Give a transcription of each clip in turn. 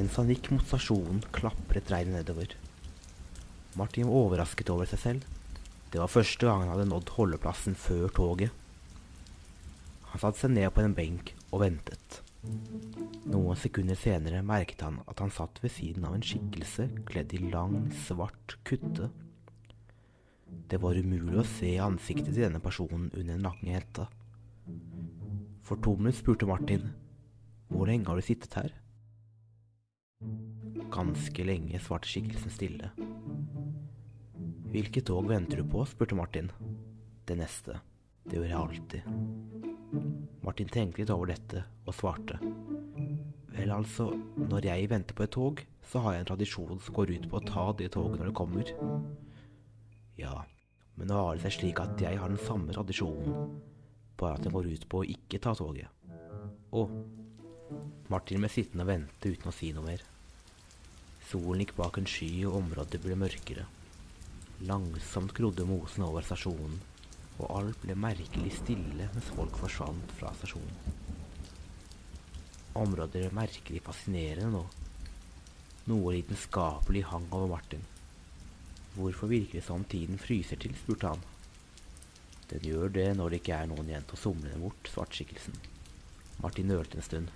Mens han gikk mot stasjonen, klapret regnet nedover. Martin var overrasket over seg selv. Det var første gang han hadde nådd holdeplassen før toget. Han satte seg ned på en benk og ventet. Noen sekunder senere merket han at han satt ved siden av en skikkelse kledd i lang, svart kutte. Det var umulig å se ansiktet til denne personen under den lange hetta. Fortumlet spurte Martin hvor lenge har du sittet her? Ganske lenge, svarte skikkelsen stille. Hvilket tog venter du på? spurte Martin. Det neste. Det gjør jeg alltid. Martin tenkte litt over dette og svarte. Vel, altså, når jeg venter på et tog, så har jeg en tradisjon som går ut på å ta det toget når det kommer. Ja, men nå har det seg slik at jeg har den samme tradisjonen, bare at den går ut på å ikke ta toget. Å. Martin ble sittende og vente uten å si noe mer. Solen gikk bak en sky, og området ble mørkere. Langsomt grodde mosen over stasjonen, og alt ble merkelig stille mens folk forsvant fra stasjonen. Området ble merkelig fascinerende nå. Noe lidenskapelig hang over Martin. Hvorfor virker det som tiden fryser til, spurte han. Den gjør det når det ikke er noen igjen til å somle den bort, svartskikkelsen. Martin nølte en stund.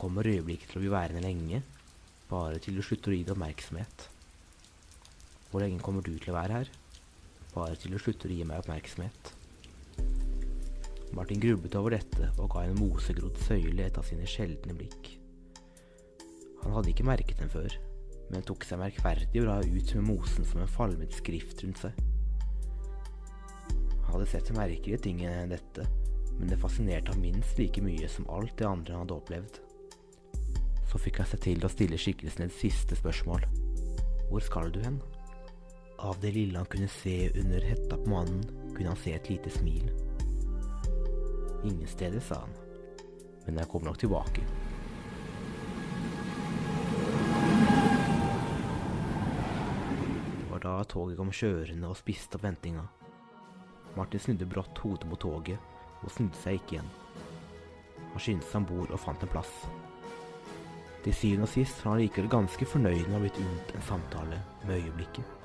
Kommer øyeblikket til å bli værende lenge, bare til du slutter å gi det oppmerksomhet. Hvor lenge kommer du til å være her? Bare til du slutter å gi meg oppmerksomhet. Martin grublet over dette og ga en mosegrodd søyle et av sine sjeldne blikk. Han hadde ikke merket den før, men tok seg merkverdig bra ut med mosen som en falmet skrift rundt seg. Han hadde sett merkelige ting enn dette, men det fascinerte ham minst like mye som alt det andre han hadde opplevd. Så fikk jeg seg til å stille skikkelsen et siste spørsmål. Hvor skal du hen? Av det lille han kunne se under hetta på mannen, kunne han se et lite smil. Ingen steder, sa han. Men jeg kommer nok tilbake. Det var da toget kom kjørende og spiste opp ventinga. Martin snudde brått hodet mot toget og snudde seg ikke igjen. Han skyndte seg om bord og fant en plass. Til syvende og sist var han likevel ganske fornøyd med å ha blitt unnt en samtale med øyeblikket.